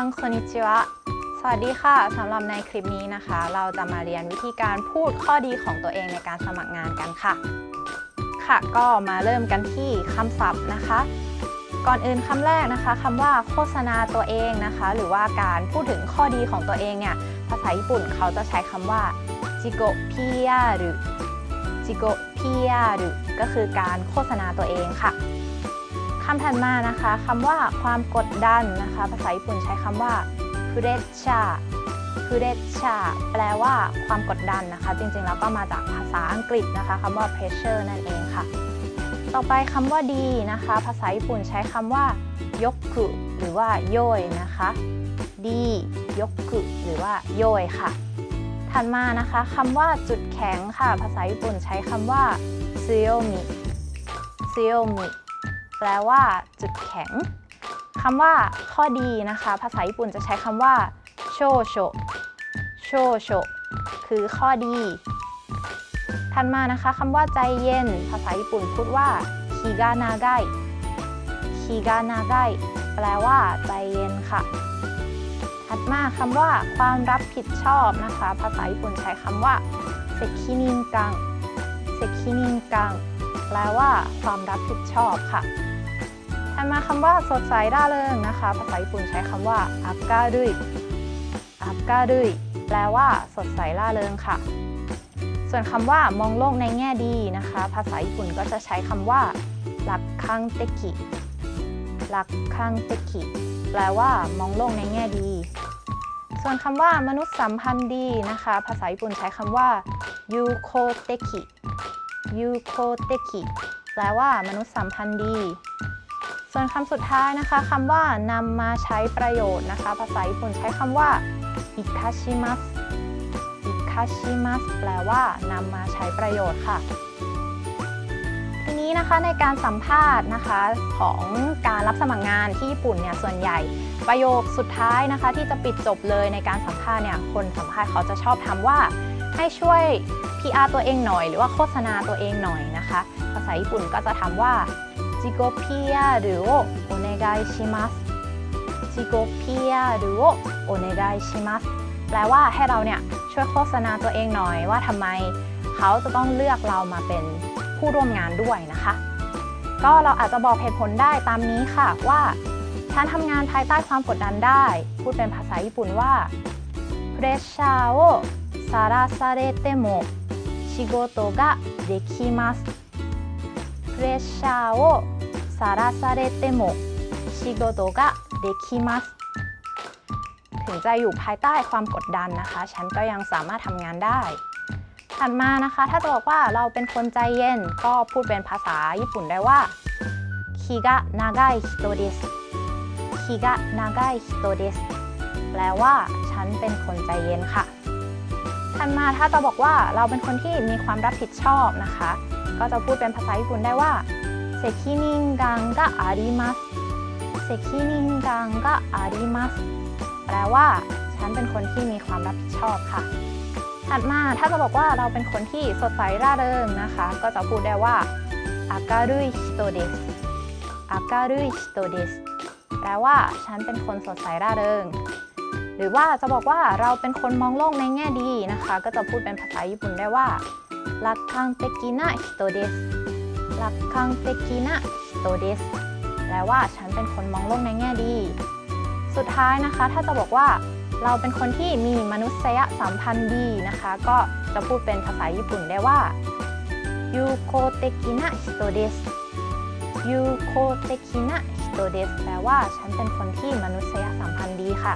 ซังคอนิชิวะสวัสดีค่ะสำหรับในคลิปนี้นะคะ เราจะมาเรียนวิธีการพูดข้อดีของตัวเองในการสมัครงานกันค่ะ ค่ะก็มาเริ่มกันที่คำศัพท์นะคะ ก่อนอื่นคำแรกนะคะคำว่าโฆษณาตัวเองนะคะ หรือว่าการพูดถึงข้อดีของตัวเองเนี่ยภาษาญี่ปุ่นเขาจะใช้คำว่าจิโกพิยาหรือจิโกพิยาหรือก็คือการโฆษณาตัวเองค่ะ คำถัดมานะคะคำว่าความกดดันนะคะ ภาษาญี่ปุ่นใช้คำว่า pressure pressure แปลว่าความกดดันนะคะ จริงๆแล้วก็มาจากภาษาอังกฤษนะคะคำว่า pressure นั่นเองค่ะ ต่อไปคำว่าดีนะคะ ภาษาญี่ปุ่นใช้คำว่ายกคุหรือว่าโยยนะคะดียกคุหรือว่าโยยค่ะ ถัดมานะคะคำว่าจุดแข็งค่ะ ภาษาญี่ปุ่นใช้คำว่าซึโยมิซึโยมิ แปลว่า จุดแข็งคำว่าข้อดีนะคะ ภาษาญี่ปุ่นจะใช้คำว่าโชโชโชโชคือข้อดีถัดมานะคะคำว่าใจเย็น ภาษาญี่ปุ่นพูดว่าคิกานาไกคิกานาไกแปลว่าใจเย็นค่ะ ถัดมาคำว่า ความรับผิดชอบนะคะ ภาษาญี่ปุ่นใช้คำว่าเซคินินกังเซคินินกังแปลว่า ความรับผิดชอบค่ะ ถัดมาคำว่าสดใสร่าเริงนะคะ ภาษาญี่ปุ่นใช้คำว่าอักกาดุยอักกาดุยแปลว่า สดใสร่าเริงค่ะ ส่วนคำว่ามองโลกในแง่ดีนะคะ ภาษาญี่ปุ่นก็จะใช้คำว่าลักคังเตกิลักคังเตกิแปลว่ามองโลกในแง่ดี ส่วนคำว่ามนุษย์สัมพันธ์ดีนะคะ ภาษาญี่ปุ่นใช้คำว่ายูโคเตกิยูโคเตกิแปลว่ามนุษย์สัมพันธ์ดี ส่วนคำสุดท้ายนะคะคำว่านำมาใช้ประโยชน์นะคะ ภาษาญี่ปุ่นใช้คำว่าอิคาชิมัสอิคาชิมัสแปลว่านำมาใช้ประโยชน์ค่ะทีนี้นะคะในการสัมภาษณ์นะคะของการรับสมัครงานที่ญี่ปุ่นเนี่ยส่วนใหญ่ประโยคสุดท้ายนะคะ ที่จะปิดจบเลยในการสัมภาษณ์เนี่ยคนสัมภาษณ์เขาจะชอบทำว่าให้ช่วย PR ตัวเองหน่อย หรือว่าโฆษณาตัวเองหน่อยนะคะ ภาษาญี่ปุ่นก็จะทำว่า จิโกพิยาหรือโอโอเนกายชิมัสจิโกพิยาหรือโอโอเนกายชิมัสแปลว่าให้เราเนี่ยช่วยโฆษณาตัวเองหน่อยว่าทำไมเขาจะต้องเลือกเรามาเป็นผู้ร่วมงานด้วยนะคะ ก็เราอาจจะบอกเหตุผลได้ตามนี้ค่ะว่าฉันทำงานภายใต้ความกดดันได้ พูดเป็นภาษาญี่ปุ่นว่าプレッシャーをさらされても仕事ができます プレッシャーをさらされても仕事ができますถึงจะอยู่ภายใต้ความกดดันนะคะ ฉันก็ยังสามารถทำงานได้ ถัดมานะคะ ถ้าจะบอกว่าเราเป็นคนใจเย็น ก็พูดเป็นภาษาญี่ปุ่นได้ว่าคิกะนากายฮิโตเดสคิกะนากายฮิโตเดสแปลว่า ฉันเป็นคนใจเย็นค่ะ ถัดมาถ้าจะบอกว่าเราเป็นคนที่มีความรับผิดชอบนะคะ ก็จะพูดเป็นภาษาญี่ปุ่นได้ว่า責任感があります 責任感がありますแปลว่า ฉันเป็นคนที่มีความรับผิดชอบค่ะ ถัดมาถ้าจะบอกว่าเราเป็นคนที่สดใสร่าเริงนะคะ ก็จะพูดได้ว่า明るい人です 明るい人です แปลว่า ฉันเป็นคนสดใสร่าเริง หรือว่าจะบอกว่าเราเป็นคนมองโลกในแง่ดีนะคะ ก็จะพูดเป็นภาษาญี่ปุ่นได้ว่า 楽観的な人です 楽観的な人ですแปลว่าฉันเป็นคนมองโลกในแง่ดี สุดท้ายนะคะ ถ้าจะบอกว่าเราเป็นคนที่มีมนุษยสัมพันธ์ดีนะคะ ก็จะพูดเป็นภาษาญี่ปุ่นได้ว่า友好的な人です 友好的な人です แปลว่าฉันเป็นคนที่มนุษยสัมพันธ์ดีค่ะ